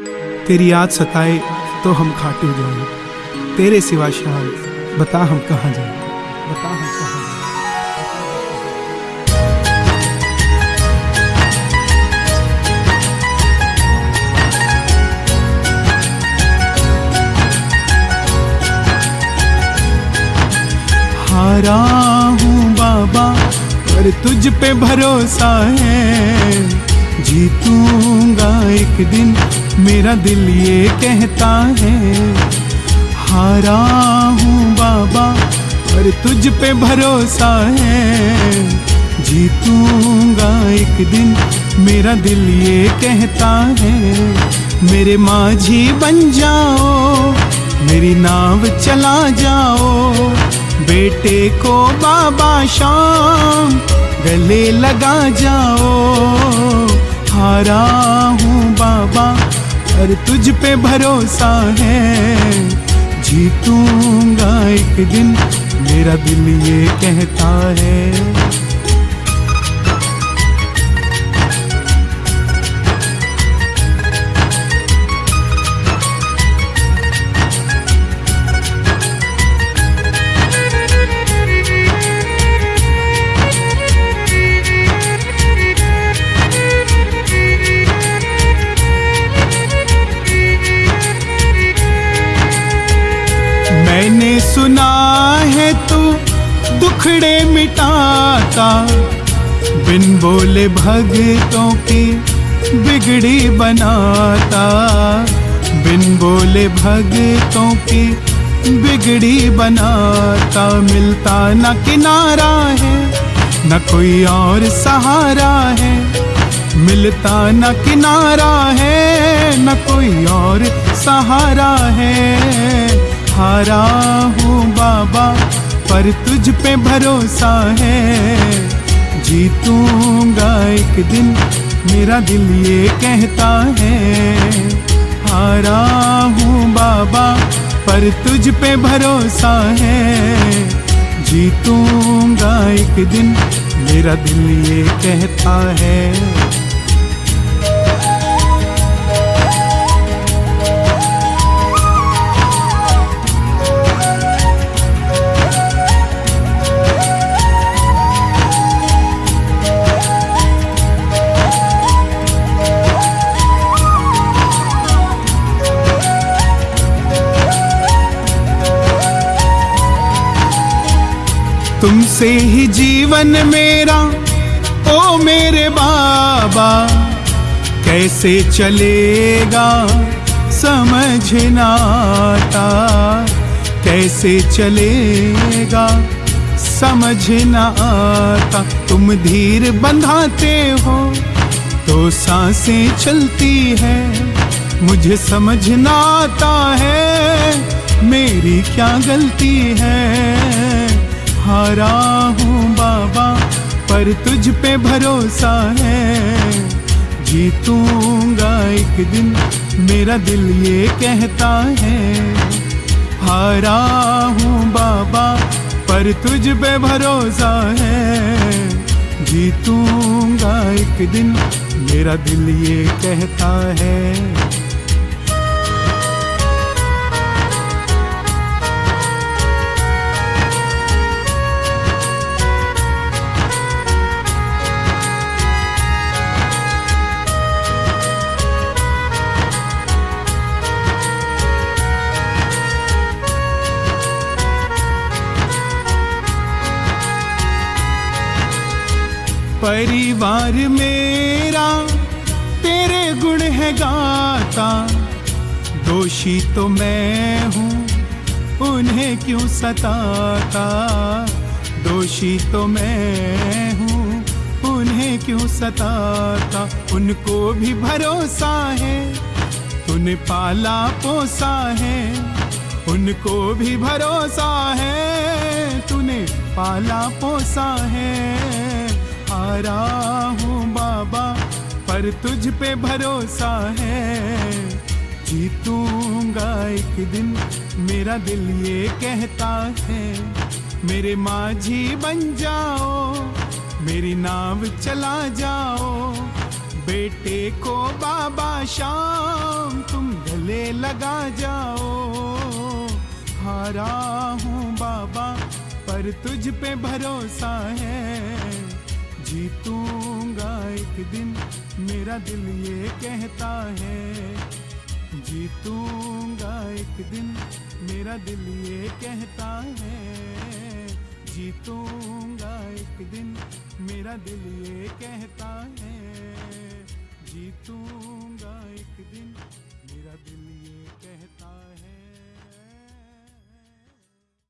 तेरी याद सताए तो हम खाटू जाए। तेरे सिवा शायद बता हम कहाँ जाए। बता हम कहाँ हारा हूँ बाबा, पर तुझ पे भरोसा है। जीतूँगा एक दिन मेरा दिल ये कहता है, हारा हूँ बाबा, पर तुझ पे भरोसा है। जीतूँगा एक दिन, मेरा दिल ये कहता है, मेरे माझी बन जाओ, मेरी नाव चला जाओ। बेटे को बाबा शाम, गले लगा जाओ। हारा हूँ बाबा और तुझ पे भरोसा है। जीतूँगा एक दिन मेरा दिल ये कहता है। सुना है तू, दुखड़े मिटाता। बिन बोले भगतों की बिगड़ी बनाता। बिन बोले भगतों की बिगड़ी बनाता। मिलता न किनारा है, न कोई और सहारा है। मिलता न किनारा है, न कोई और सहारा है। हारा हूँ बाबा, पर तुझ पे भरोसा है। जीतूँगा एक दिन, मेरा दिल ये कहता है। हारा हूँ बाबा, पर तुझ पे भरोसा है। जीतूँगा एक दिन, मेरा दिल ये कहता है। तुमसे ही जीवन मेरा, ओ मेरे बाबा। कैसे चलेगा समझ ना आता कैसे चलेगा समझ ना आता तुम धीर बंधाते हो तो साँसें चलती है। मुझे समझ ना आता है, मेरी क्या गलती है? हारा हूँ बाबा, पर तुझ पे भरोसा है। जीतूँगा एक दिन, मेरा दिल ये कहता है। हारा हूँ बाबा, पर तुझ पे भरोसा है। जीतूँगा एक दिन, मेरा दिल ये कहता है। परिवार मेरा, तेरे गुण है गाता। दोषी तो मैं हूँ, उन्हें क्यों सताता? दोषी तो मैं हूँ, उन्हें क्यों सताता? उनको भी भरोसा है, तूने पाला पोसा है। उनको भी भरोसा है, तूने पाला पोसा है। हारा हूँ बाबा, पर तुझ पे भरोसा है। जीतूँगा एक दिन, मेरा दिल ये कहता है। मेरे माझी बन जाओ, मेरी नाव चला जाओ। बेटे को बाबा शाम, तुम गले लगा जाओ। हारा हूँ बाबा, पर तुझ पे भरोसा है। जीतूँगा एक दिन, मेरा दिल ये कहता है। जीतूँगा एक दिन, मेरा दिल ये कहता है। जीतूँगा एक दिन, मेरा दिल ये कहता है। जीतूँगा एक दिन, मेरा दिल ये कहता है।